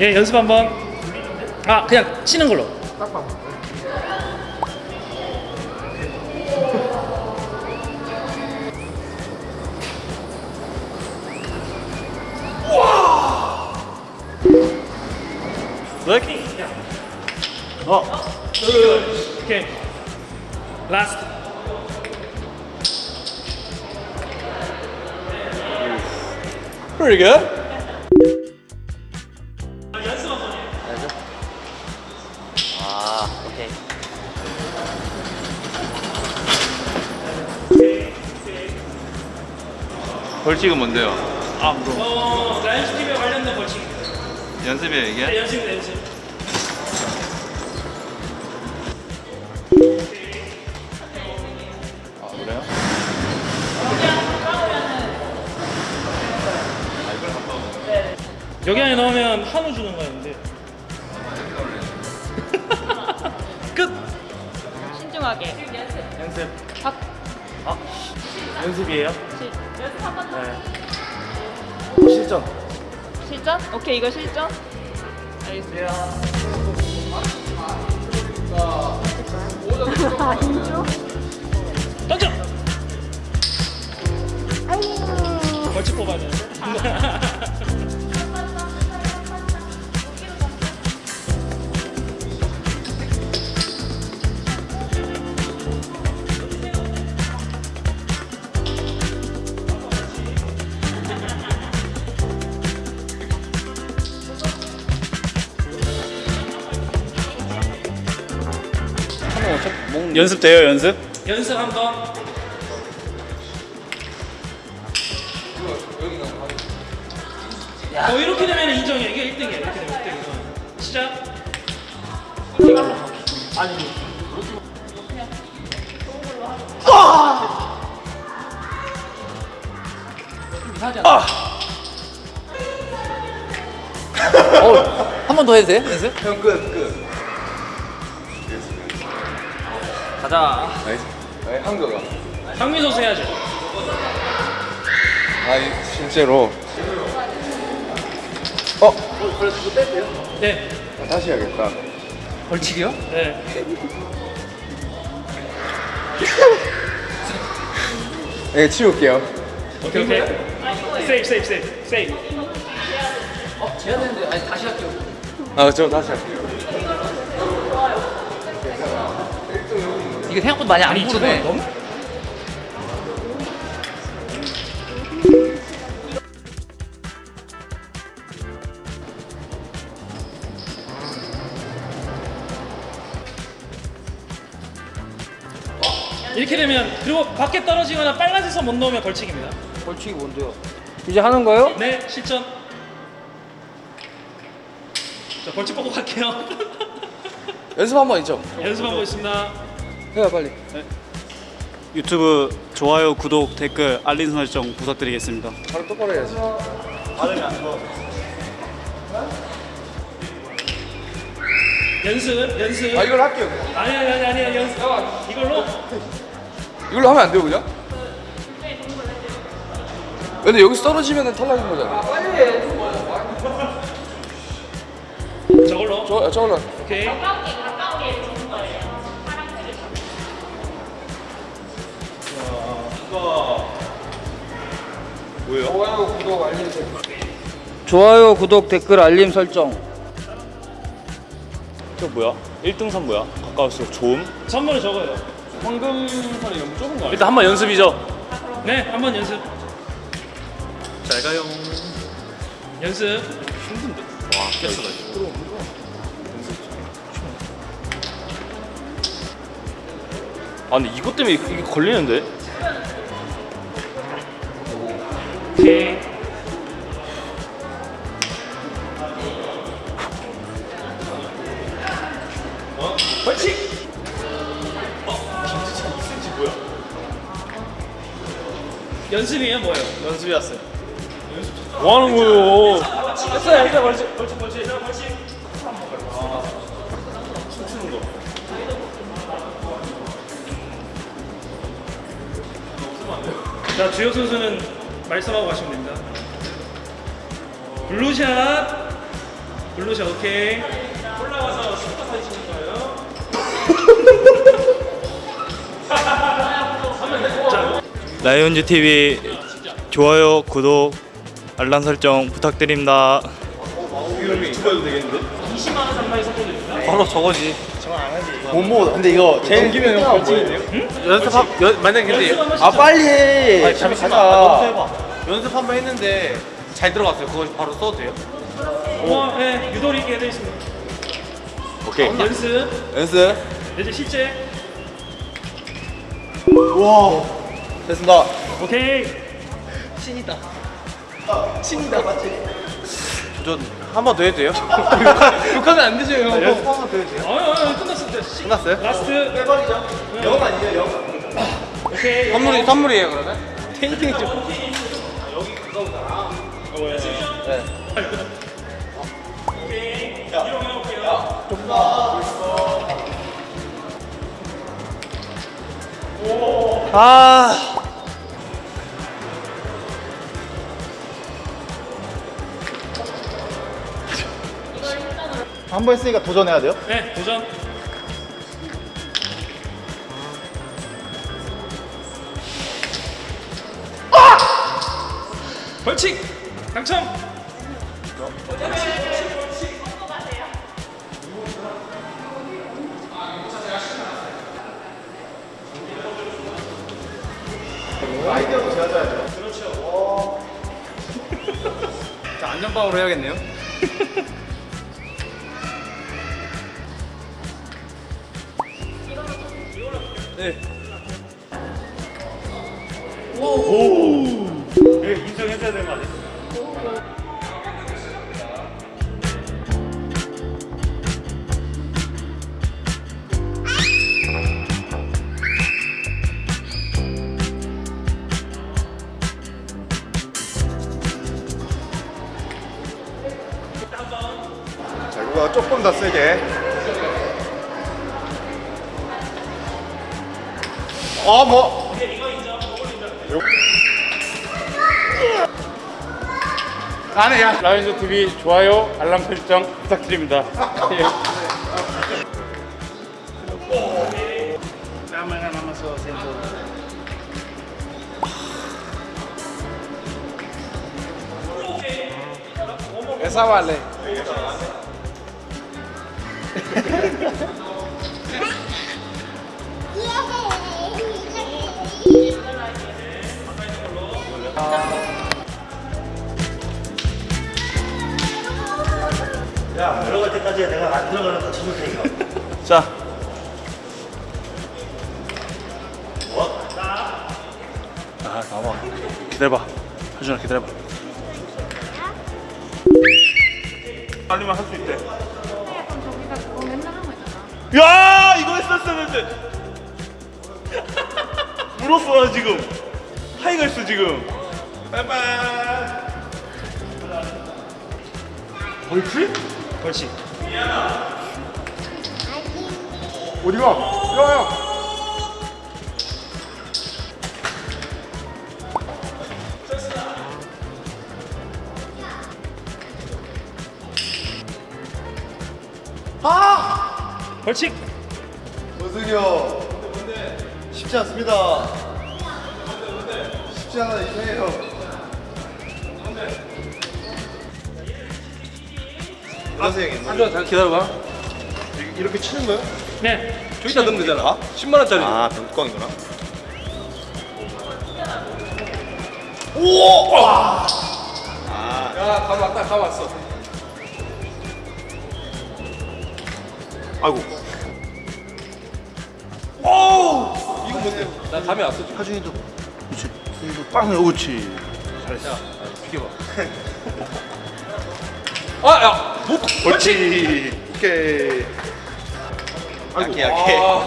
예 연습 한번 아 그냥 치는 걸로 Look. 어. 오케이 라스트 Pretty good. 아, 오케이. 벌칙은 뭔데요? 아, 어 라이언스 TV에 관련된 벌칙 연습이에요 이게? 네, 연습 연습 아 그래요? 여기 안에 넣으면 한우 주는 거였는 연습이에요? 실, 연습 한번 더. 네 실전. 실전? 오케이, 이거 실전? 알겠습니다. 연습 돼요 연습? 연습 한번 어 이렇게 되면 인정이야 이게 1등이야 이렇게 되면 1등이야 시작 이걸로 아니 한번 더 해도 돼? 연습? 형 끝, 끝. 가자. nice. 아니, 한거가. 강민 선수 해야죠 아니, 실제로. 어? 네 아, 다시 해야겠다. 벌칙이요? 네. 네, 치울게요. 오케이 오케이 세이프 세이프 세이프 세이프 어, 제한했는데 아니 다시 할게요. 아, 저 다시 할게요. 이게 생각보다 많이 안 부르네. 너무 이렇게 되면 그리고 밖에 떨어지거나 빨간색 선 못 넣으면 벌칙입니다. 벌칙이 뭔데요? 이제 하는 거요? 네 실전. 자 벌칙 보고 갈게요. 연습 한 번 있죠? 연습 한 번 있습니다. 해요, 빨리. 유튜브 좋아요, 구독, 댓글, 알림 설정 부탁드리겠습니다. 바로 똑바로 해야지. 연습 연습. 아, 이걸 할게요. 아니 아니 아니 아니 연습. 이걸로 이걸로 하면 안 돼요, 그냥? 근데 여기서 떨어지면 탈락인 거잖아. 저걸로. 저, 저걸로. 오케이. 좋아요, 구독, 알림 설정. 좋아요, 구독, 댓글, 알림 설정. 저 뭐야? 1등선 뭐야? 가까울수록 좋음? 선물은 적어요. 황금선이 너무 좁은 거 아니야? 일단 한 번 연습이죠. 네, 한 번 연습. 잘 가요. 연습. 힘든데? 와, 깼어. 아 근데 이것 때문에 이게 걸리는데? 연습이에요, 뭐예요? 연습이었어요. 뭐 하는 거예요? 됐어요, 일단 벌칙, 벌칙, 벌칙, 자, 벌칙. 자, 주요 선수는 말씀하고 가시면 됩니다. blue shot blue shot 오케이. 라이온즈 TV 좋아요, 구독, 알람 설정 부탁드립니다. 20만 원 상당의 상품입니다. 바로 저거지. 못 먹어. 근데 이거 제일 넘기면 형 벌칙인데요? 연습 연 만약 근데 아 빨리 해. 아니, 잠시만 가자. 아, 너부터 해봐. 연습 한 번 했는데 잘 들어갔어요. 그거 바로 써도 돼요? 어, 네, 유도리 있게 해드리겠습니다. 오케이. 연습. 연습. 이제 실제. 와. 됐습니다. 오케이. 한번 더 해도 돼요? 욕하면 안 되죠, 형. 연습 한번 더 해도 돼요? 어, 어, 어, 끝났어. 끝났어. 끝났어요? last. 빼버리죠. 영 아니에요, 영. 오케이. 선물이 선물이에요 그러면? 테이핑 좀. 아. 한 번 했으니까 도전해야 돼요? 네, 도전. 벌칙 당첨. 자 안전빵으로 해야겠네요. 해줘야 되는 거 아니야? 자, 이거 조금 더 세게. 어, 뭐. 안 해, 야. 라이온즈 TV 좋아요, 알람 설정 부탁드립니다. 나만 남아서 센터. Esa vale. 들어갈 때까지 내가 안 들어가는 거 쳐줄 테니까. 자. 아 나와. 기다려봐. 하준아 기다려봐. 빨리만 할 수 있대. 저기가 그거 맨날 하고 있잖아. 야 이거 했었었는데. 울었어 나 지금. 하이가 있어 지금. 빠이빠이. 벌칙? 벌칙. 어디가? 야, 야. 벌칙. 원승이 형. 쉽지 않습니다. 쉽지 않아, 이상해요. 한주만 잘 기다려봐. 이렇게 치는 거예요? 네. 저기다 넣으면 되잖아. 10만 원짜리. 아, 병뚜껑이구나. 야, 감 왔다, 감 왔어. 아이고. 이거 뭔데? 나 감이 왔어 지금. 하준이도. 그렇지. 하준이도 빵, 그렇지. 잘했어. 비켜봐. 아, 야, 뭐? 그렇지. 오케이. 약해, 약해. 아,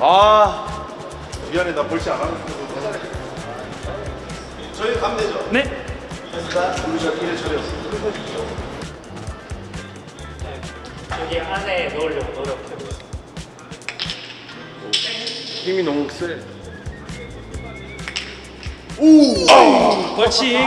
아. 미안해, 나 벌칙 안 하고 있어. 저희 가면 되죠? 네. 됐습니다. 우리 저 일에 처리했어. 여기 안에 넣으려고 노력해보겠습니다. 힘이 너무 세. 벌칙.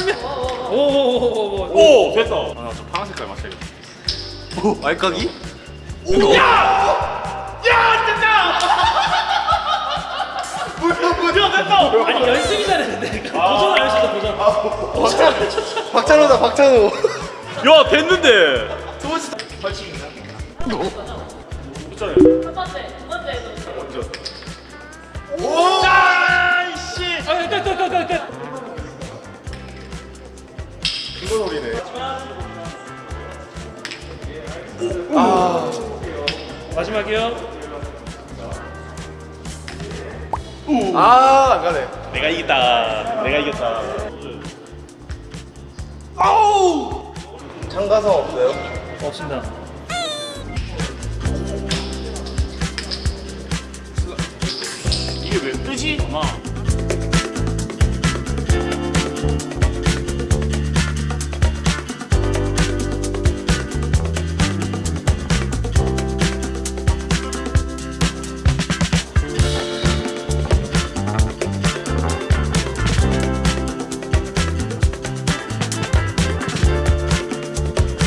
설명. 오오오오오. 오. 됐어. 아저 파란 색깔 맞춰야겠다. 말까기? 아니 연습이 잘했는데. 도전을 안 했어 도전. 박찬호다. 박찬호. 야 됐는데. 아, 끝, 끝, 끝. 마지막이요. 아, 안 가네. 내가 이겼다. 내가 이겼다. 참가성 없어요? 없습니다. 이게 왜 뜨지? 아마